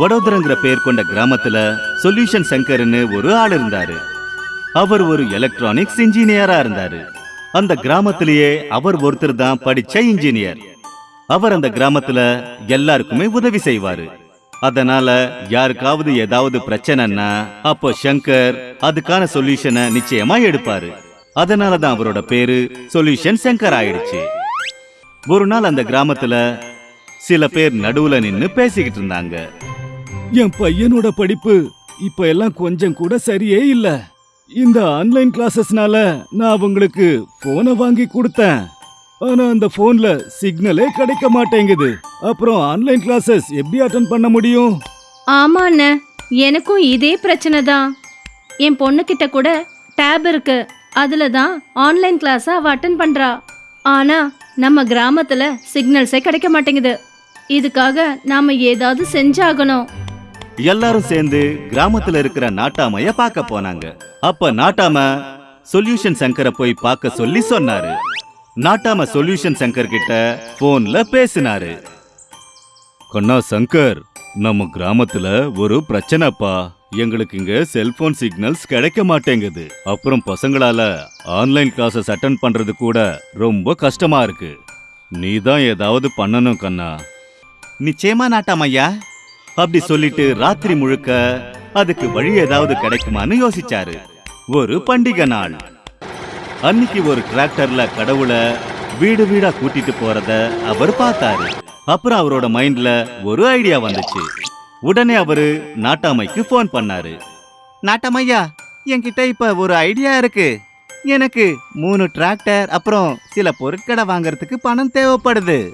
வடோதரங்கிற பெயர் கொண்ட கிராமத்துல சொல்யூஷன் சங்கர்னு ஒரு ஆள் இருந்தாரு. அவர் ஒரு எலக்ட்ரானிக்ஸ் இன்ஜினியரா இருந்தாரு. அந்த கிராமத்திலேயே அவர் ஒருத்தர் தான் படிச்ச இன்ஜினியர் அவர் அந்த கிராமத்துல எல்லாருக்குமே உதவி செய்வாரு. அதனால யாருக்காவது ஏதாவது பிரச்சனைன்னா அப்போ சங்கர் அதுக்கான சொல்யூஷனை நிச்சயமா எடுப்பாரு. அதனால தான் அவரோட பேரு சொல்யூஷன் சங்கர் ஆயிடுச்சு. ஒரு நாள் அந்த கிராமத்துல சில பேர் நடுவுல நின்னு பேசிக்கிட்டு இருந்தாங்க. என் பையனோட படிப்பு இப்ப எல்லாம் கொஞ்சம் கூட சரியே இல்ல. இந்த ஆன்லைன் கிளாஸஸ்னால நான் அவங்களுக்கு போனை வாங்கி கொடுத்தேன். ஆனா அந்த போன்ல சிக்னலே கிடைக்க மாட்டேங்குது. அப்புறம் ஆன்லைன் கிளாஸஸ் எப்படி அட்டன் பண்ண முடியும்? ஆமா அண்ணே எனக்கும் இதே பிரச்சனை தான். என் பொண்ணுக்கிட்ட கூட டேப் இருக்கு. அதுல தான் ஆன்லைன் கிளாஸ் அவ அட்டன் பண்றா. ஆனா நம்ம கிராமத்துல சிக்னல்ஸே கிடைக்க மாட்டேங்குது. இதுக்காக நாம ஏதாவது செஞ்சாகணும். எல்லாரும் சேர்ந்து கிராமத்துல இருக்கிற நாட்டாமைய பார்க்க போனாங்க. அப்ப நாட்டாம சொல்யூஷன் சங்கரை போய் பார்க்க சொல்லி சொன்னாரு. நாட்டாம சொல்யூஷன் சங்கர் கிட்ட போன்ல பேசினாரு. கண்ணா சங்கர் நம்ம கிராமத்துல ஒரு பிரச்சனைப்பா. எங்களுக்கு இங்க செல்போன் சிக்னல்ஸ் கிடைக்க மாட்டேங்குது. அப்புறம் பசங்களால ஆன்லைன் கிளாஸஸ் அட்டன் பண்றது கூட ரொம்ப கஷ்டமா இருக்கு. நீ தான் ஏதாவது பண்ணணும் கண்ணா. நிச்சயமா நாட்டாமையா அப்படி சொல்லிட்டு ராத்திரி முழுக்க அதுக்கு வழி ஏதாவது கிடைக்குமான்னு யோசிச்சாரு. ஒரு பண்டிகை நாள். அன்னைக்கு ஒரு டிராக்டர்ல கடவுளை வீடு வீடா கூட்டிட்டு போறத அவர் பார்த்தாரு. அப்புறம் அவரோட மைண்ட்ல ஒரு ஐடியா வந்துச்சு. உடனே அவரு நாட்டாமைக்கு ஃபோன் பண்ணாரு. நாட்டாமையா என்கிட்ட இப்ப ஒரு ஐடியா இருக்கு. எனக்கு மூணு டிராக்டர் அப்புறம் சில பொருட்களை வாங்குறதுக்கு பணம் தேவைப்படுது.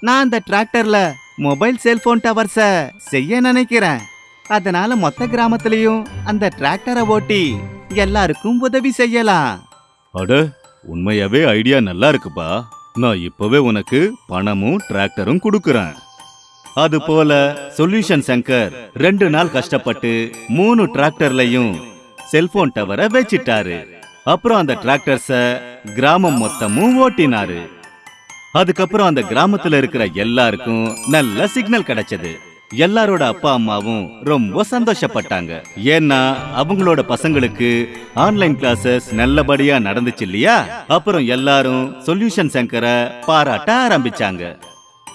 நான் அந்த டிராக்டர்ல மொபைல் செல்போன் டவர்ஸை செய்ய நினைக்கிறேன். அதனால மொத்த கிராமத்திலையும் அந்த டிராக்டரை ஓட்டி எல்லாருக்கும் உதவி செய்யலாம். அட உண்மையாவே ஐடியா நல்லா இருக்குப்பா. நான் இப்பவே உனக்கு பணமும் டிராக்டரும் கொடுக்கறேன். அது போல சொல்யூஷன் சங்கர் ரெண்டு நாள் கஷ்டப்பட்டு மூணு டிராக்டர்லையும் செல்போன் டவரை வச்சிட்டாரு. அப்புறம் அந்த டிராக்டர்ஸ கிராமம் மொத்தமும் ஓட்டினாரு. அதுக்கப்புறம் அந்த கிராமத்துல இருக்கிற எல்லாருக்கும் நல்ல சிக்னல் கிடைச்சது. எல்லாரோட அப்பா அம்மாவும் ரொம்ப சந்தோஷப்பட்டாங்க. ஏன்னா அவங்களோட பசங்களுக்கு ஆன்லைன் கிளாஸஸ் நல்லபடியா நடந்துச்சு இல்லையா? அப்புறம் எல்லாரும் சொல்யூஷன் சங்கரை பாராட்ட ஆரம்பிச்சாங்க.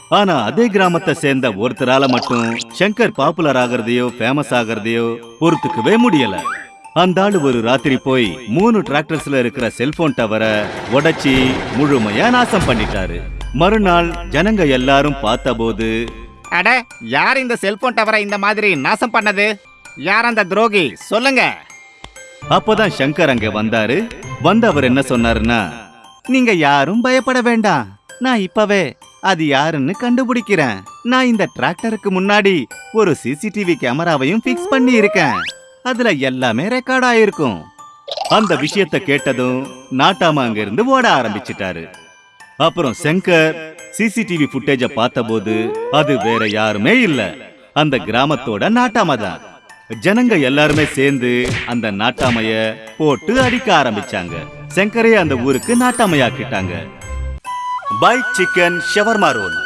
ஆனா அதே கிராமத்தை சேர்ந்த ஒருத்தரால மட்டும் சங்கர் பாப்புலர் ஆகிறதையோ ஃபேமஸ் ஆகிறதையோ பொறுத்துக்கவே முடியல. அந்த ஆளு ஒரு ராத்திரி போய் மூணு டிராக்டர்ஸ்ல இருக்கிற செல்போன் டவரை உடைச்சி முழுமையா நாசம் பண்ணிட்டாரு. மறுநாள் ஜனங்க எல்லாரும் பார்த்தபோது அட யார் இந்த செல்போன் டவரை இந்த மாதிரி நாசம் பண்ணது? யார் அந்த துரோகி? சொல்லுங்க. அப்பதான் சங்கர் அங்க வந்தாரு. வந்து அவர் என்ன சொன்னாருன்னா நீங்க யாரும் பயப்பட வேண்டாம். நான் இப்பவே அது யாருன்னு கண்டுபிடிக்கிறேன். நான் இந்த டிராக்டருக்கு முன்னாடி ஒரு சிசிடிவி கேமராவையும் ஃபிக்ஸ் பண்ணி இருக்கேன் அதுல எல்லாமே ரெக்கார்ட் ஆயிருக்கும். அந்த விஷயத்த கேட்டதும் நாட்டாம அங்க இருந்து ஓட ஆரம்பிச்சிட்டாரு. அப்புறம் சங்கர் சிசிடிவி ஃபுட்டேஜ பார்த்தபோது அது வேற யாருமே இல்ல. அந்த கிராமத்தோட நாட்டாம தான். ஜனங்க எல்லாருமே சேர்ந்து அந்த நாட்டாமைய போட்டு அடிக்க ஆரம்பிச்சாங்க. சங்கரே அந்த ஊருக்கு நாட்டாமையாக்கிட்டாங்க. பை சிக்கன் ஷவர்மா ரோல்.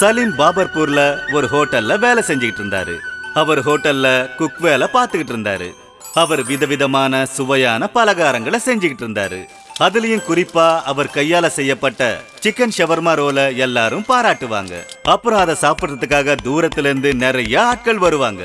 சலீம் பாபர்பூர்ல ஒரு ஹோட்டல்ல வேலை செஞ்சுக்கிட்டு இருந்தாரு. அவர் ஹோட்டல்ல குக் வேலை பார்த்துக்கிட்டு இருந்தாரு. அவர் விதவிதமான சுவையான பலகாரங்களை செஞ்சுக்கிட்டு இருந்தாரு. அதுலயும் குறிப்பா அவர் கையால செய்யப்பட்ட சிக்கன் ஷவர்மா ரோல எல்லாரும் பாராட்டுவாங்க. அப்புறம் அதை சாப்பிடுறதுக்காக தூரத்துல இருந்து நிறைய ஆட்கள் வருவாங்க.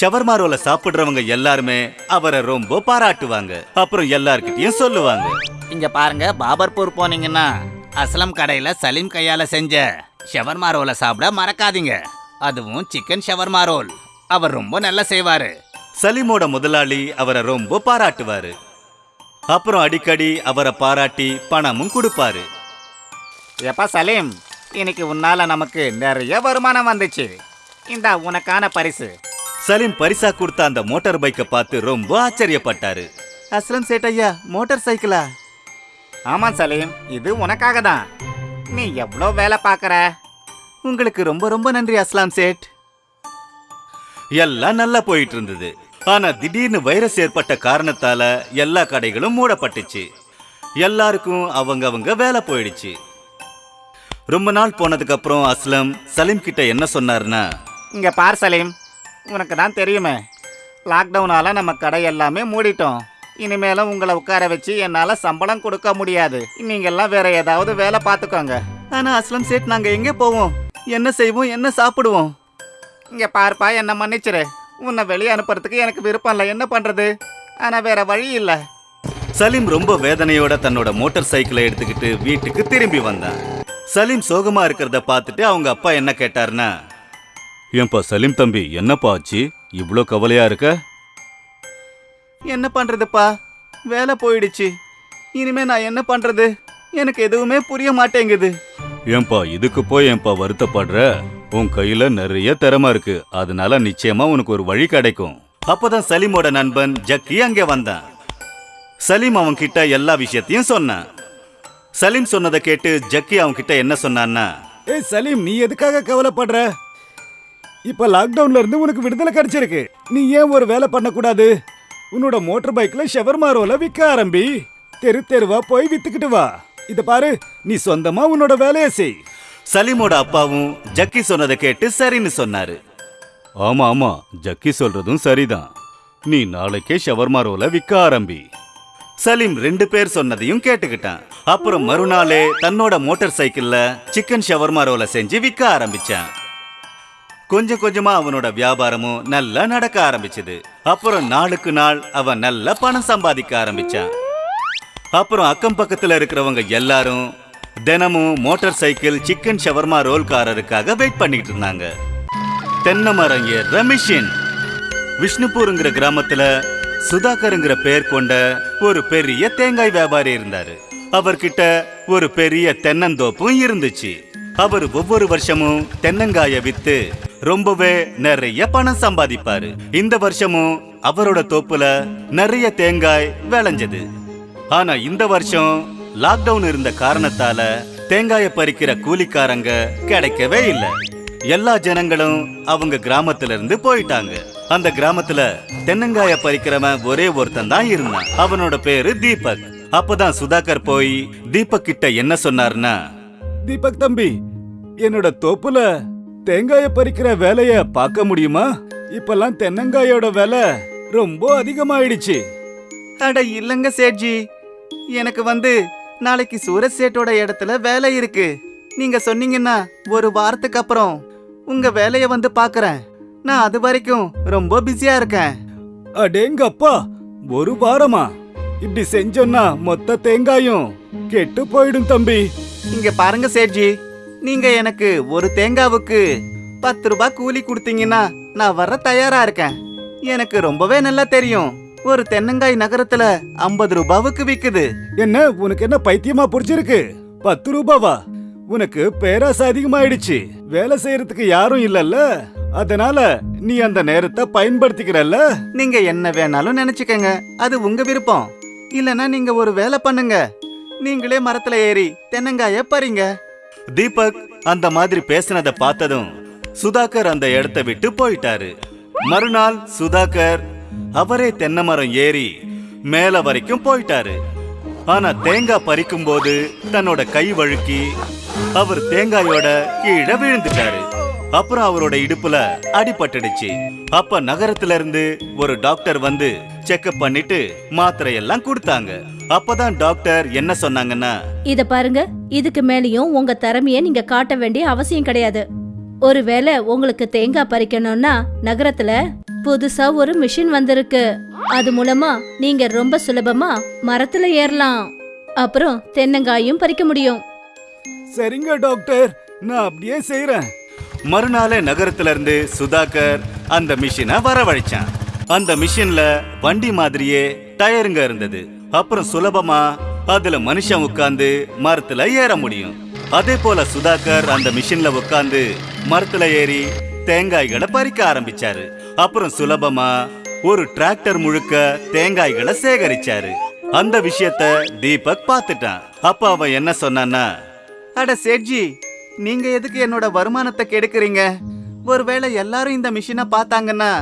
ஷவர்மா ரோல சாப்பிடுறவங்க எல்லாருமே அவரை ரொம்ப பாராட்டுவாங்க. அப்புறம் எல்லார்கிட்டயும் சொல்லுவாங்க. இங்க பாருங்க பாபர்பூர் போனீங்கன்னா அஸ்லம் கடையில சலீம் கையால செஞ்ச ஷவர்மா ரோல சாப்பிட மறக்காதீங்க. அதுவும் சிக்கன் ஷவர்மா ரோல் அவர் ரொம்ப நல்லா செய்வாரு. சலீமோட முதலாளி அவரை ரொம்ப பாராட்டுவாரு. அப்புறம் அடிக்கடி அவரை பாராட்டி பணமும் கொடுப்பாரு. எப்பா சலீம் இன்னைக்கு உன்னால நமக்கு நிறைய வருமானம் வந்துச்சு. இந்த உனக்கான பரிசு. சலீம் பரிசா கொடுத்த அந்த மோட்டார் பைக்கை பார்த்து ரொம்ப ஆச்சரியப்பட்டாரு. அஸ்லம் சேட்டையா மோட்டார் சைக்கிளா? ஆமா சலீம் இது உனக்காக தான் நீ எவ்வளோ வேலை பார்க்கற? உங்களுக்கு ரொம்ப ரொம்ப நன்றி அஸ்லாம் சேட். எல்லாம் நல்லா போயிட்டு இருந்தது ஆனா திடீர்னு வைரஸ் ஏற்பட்ட காரணத்தால எல்லா கடைகளும் மூடப்பட்டுச்சு. எல்லாருக்கும் அவங்க அவங்க வேலை போயிடுச்சு. ரொம்ப நாள் போனதுக்கு அப்புறம் அஸ்லம் சலீம் கிட்ட என்ன சொன்னாருன்னா இங்க பார் சலீம் உனக்கு தான் தெரியுமே லாக்டவுனால நம்ம கடை எல்லாமே மூடிட்டோம். இனிமேலும் உங்களை உட்கார வச்சு என்னால சம்பளம் கொடுக்க முடியாது. நீங்கெல்லாம் வேற ஏதாவது வேலை பார்த்துக்கோங்க. ஆனா அஸ்லம் சேட் நாங்க எங்க போவோம்? என்ன செய்வோம் என்ன சாப்பிடுவோம்? இங்க பார்ப்பா என்ன மன்னிச்சிரு. உன்னை வெளியே அனுப்புறதுக்கு எனக்கு விருப்பம் இல்லை. என்ன பண்றது? ஆனா வேற வழி இல்லை. சலீம் ரொம்ப வேதனையோட தன்னோட மோட்டார் சைக்கிளை எடுத்துக்கிட்டு வீட்டுக்கு திரும்பி வந்தான். சலீம் சோகமா இருக்கிறத பார்த்துட்டு அவங்க அப்பா என்ன கேட்டாருன்னா ஏன்பா சலீம் தம்பி என்னப்பா ஆச்சு? இவ்ளோ கவலையா இருக்க? என்ன பண்றதுப்பா? வேலை போயிடுச்சு. இனிமே நான் என்ன பண்றது? எனக்கு எதுவுமே புரிய மாட்டேங்குது. ஏன்பா இதுக்கு போய் ஏன்பா வருத்தப்படுற? உன் கையில நிறைய திறமை இருக்கு. அதனால நிச்சயமா உனக்கு ஒரு வழி கிடைக்கும். அப்பதான் சலீமோட நண்பன் ஜக்கி அங்கே வந்தான். சலீம் அவன் கிட்ட எல்லா விஷயத்தையும் சொன்னான். சலீம் சொன்னதை கேட்டு ஜக்கி அவன் கிட்ட என்ன சொன்னான்னா ஏய் சலீம் நீ எதுக்காக கவலைப்படுற? இப்ப லாக்டவுன்ல இருந்து உனக்கு விடுதலை கிடைச்சிருக்கு. நீ ஏன் ஒரு வேலை பண்ணக்கூடாது? உன்னோட மோட்டர் பைக்ல ஷவர் விற்க ஆரம்பி. தெரு தெருவா போய் வித்துக்கிட்டு வா. இத பாரு நீ சொந்தமா உன்னோட வேலையை செய். சலீமோட அப்பாவும் ஜக்கி சொன்னதை கேட்டு சரின்னு சொன்னாரு. ஆமா ஆமா ஜக்கி சொல்றதும் சரிதான். நீ நாளைக்கே ஷவர்மா ரோல விற்க ஆரம்பி. சலீம் ரெண்டு பேர் சொன்னதையும் கேட்டுக்கிட்டான். அப்புறம் மறுநாளே தன்னோட மோட்டார் சைக்கிள்ல சிக்கன் ஷவர்மா ரோல செஞ்சு விற்க ஆரம்பிச்சான். கொஞ்சம் கொஞ்சமா அவனோட வியாபாரமும் நல்லா நடக்க ஆரம்பிச்சது. அப்புறம் நாளுக்கு நாள் அவன் நல்ல பணம் சம்பாதிக்க ஆரம்பிச்சான். அப்புறம் அக்கம் பக்கத்துல இருக்கிறவங்க எல்லாரும் தினமும் மோட்டார் சைக்கிள் சிக்கன் ஷவர்மா ரோல்காரருக்காக வெயிட் பண்ணிட்டு இருந்தாங்க. தென்னை மரம் ஏறுற மிஷின் விஷ்ணுபூருங்கிற கிராமத்துல சுதாகருங்கிற பெயர் கொண்ட ஒரு பெரிய தேங்காய் வியாபாரி இருந்தாரு. அவர்கிட்ட ஒரு பெரிய தென்னந்தோப்பும் இருந்துச்சு. அவர் ஒவ்வொரு வருஷமும் தென்னங்காய வித்து ரொம்பவே நிறைய பணம் சம்பாதிப்பாரு. இந்த வருஷமும் அவரோட தோப்புல நிறைய தேங்காய் விளைஞ்சது. ஆனா இந்த வருஷம் லாக்டவுன் இருந்த காரணத்தால தேங்காய பறிக்கிற கூலிக்காரங்க கிடைக்கவே இல்லை. எல்லா ஜனங்களும் அவங்க கிராமத்துல இருந்து போயிட்டாங்க. அந்த கிராமத்துல தென்னங்காய பறிக்கிறவன் ஒரே ஒருத்தன் தான் இருந்தான். அவனோட பேரு தீபக். அப்பதான் சுதாகர் போய் தீபக் கிட்ட என்ன சொன்னார்னா தீபக் தம்பி என்னோட தோப்புல தேங்காய பறிக்கிற வேலைய பார்க்க முடியுமா? இப்பெல்லாம் தென்னங்காயோட விலை ரொம்ப அதிகமாயிடுச்சு. அட இல்லங்க சேட்ஜி எனக்கு வந்து நாளைக்கு சூரஜ் சேட்டோட இடத்துல வேலை இருக்கு. நீங்க சொன்னீங்கன்னா ஒரு வாரத்துக்கு அப்புறம் உங்க வேலைய வந்து பாக்குறேன். நான் அது வரைக்கும் ரொம்ப பிஸியா இருக்கேன். அடேங்கப்பா ஒரு வாரமா? இப்படி செஞ்சோன்னா மொத்த தேங்காயும் கெட்டு போயிடும் தம்பி. இங்க பாருங்க சேட்ஜி நீங்க எனக்கு ஒரு தேங்காவுக்கு பத்து ரூபாய் கூலி கொடுத்தீங்கன்னா நான் வர தயாரா இருக்கேன். எனக்கு ரொம்பவே நல்லா தெரியும். ஒரு தென்னங்காய் நகரத்துல ஐம்பது ரூபாவுக்கு விக்குது. என்ன உனக்கு என்ன பைத்தியமா புடிச்சிருக்கு? பத்து ரூபாவா? உனக்கு பேராசை அதிகமாயிடுச்சு. வேலை செய்யறதுக்கு யாரும் இல்லல்ல. அதனால நீ அந்த நேரத்தை பயன்படுத்திக்கிறல்ல? நீங்க என்ன வேணாலும் நினைச்சுக்கங்க. அது உங்க விருப்பம். இல்லனா நீங்க ஒரு வேலை பண்ணுங்க. நீங்களே மரத்துல ஏறி தென்னங்காய பறிங்க. தீபக் அந்த மாதிரி பேசினத பார்த்ததும் சுதாகர் அந்த இடத்தை விட்டு போயிட்டாரு. மறுநாள் சுதாகர் அவரே தென்னை மரம் ஏறி மேல வரைக்கும் போயிட்டாரு. ஆனா தேங்காய் பறிக்கும் போது தன்னோட கை வழுக்கி அவர் தேங்காயோட கீழே விழுந்துட்டாரு. அப்புறம் அவரோட இடுப்புல அடிபட்டுடுச்சு அப்ப நகரத்துல இருந்து ஒரு டாக்டர் வந்து செக்அப் பண்ணிட்டு மாத்திரை எல்லாம் கொடுத்தாங்க. அப்பதான் டாக்டர் என்ன சொன்னாங்கன்னா இத பாருங்க இதுக்கு மேலயும் உங்க திறமைய நீங்க காட்ட வேண்டிய அவசியம் கிடையாது. ஒருவேளை உங்களுக்கு தேங்காய் பறிக்கணும்னா நகரத்துல புதுசா ஒரு மிஷின் வந்திருக்கு. அது மூலமா நீங்க ரொம்ப சுலபமா மரத்துல ஏறலாம். அப்புறம் தென்னங்காயும் பறிக்க முடியும். சரிங்க டாக்டர். நான் அப்படியே செய்யறேன் மறுநாளே நகரத்துல இருந்து சுதாகர் அந்த மிஷினை வரவழைச்சான். அந்த மிஷின்ல வண்டி மாதிரியே டயருங்க இருந்தது. அப்புறம் சுலபமா அதுல மனுஷன் உட்கார்ந்து மரத்துல ஏற முடியும். அதே போல சுதாகர் அந்த மிஷின்ல உட்கார்ந்து மரத்துல ஏறி தேங்காய்களை பறிக்க ஆரம்பிச்சாரு. அப்புறம் சுலபமா ஒரு டிராக்டர் முழுக்க தேங்காய்களை சேகரிச்சாரு. அந்த விஷயத்த தீபக் பார்த்துட்டான். அப்ப அவன் என்ன சொன்னான்னா அட சேட்ஜி நீங்க எதுக்கு என்னோட வருமானத்தை கெடுக்குறீங்க? ஒருவேளை எல்லாரும் இந்த மிஷினை பார்த்தாங்கன்னா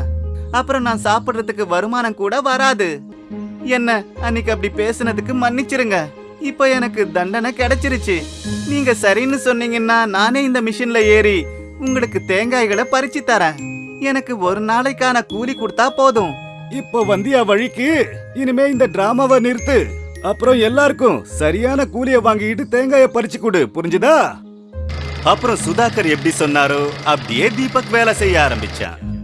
அப்புறம் நான் சாப்பிடுறதுக்கு வருமானம் கூட வராது. என்ன அன்னைக்கு அப்படி பேசுனதுக்கு மன்னிச்சிருங்க. இப்போ எனக்கு தண்டனை கிடைச்சிருச்சு. நீங்க சரின்னு சொன்னீங்கன்னா நானே இந்த மிஷின்ல ஏறி உங்களுக்கு தேங்காய்களை பறிச்சு தரேன். எனக்கு ஒரு நாளைக்கான கூலி கொடுத்தா போதும். இப்போ வந்தியா வழிக்கு. இனிமே இந்த டிராமாவை நிறுத்து. அப்புறம் எல்லாருக்கும் சரியான கூலிய வாங்கிட்டு தேங்காய பறிச்சு கொடு. புரிஞ்சுதா? அப்புறம் சுதாகர் எப்படி சொன்னாரோ அப்படியே தீபக் வேலை செய்ய ஆரம்பிச்சான்.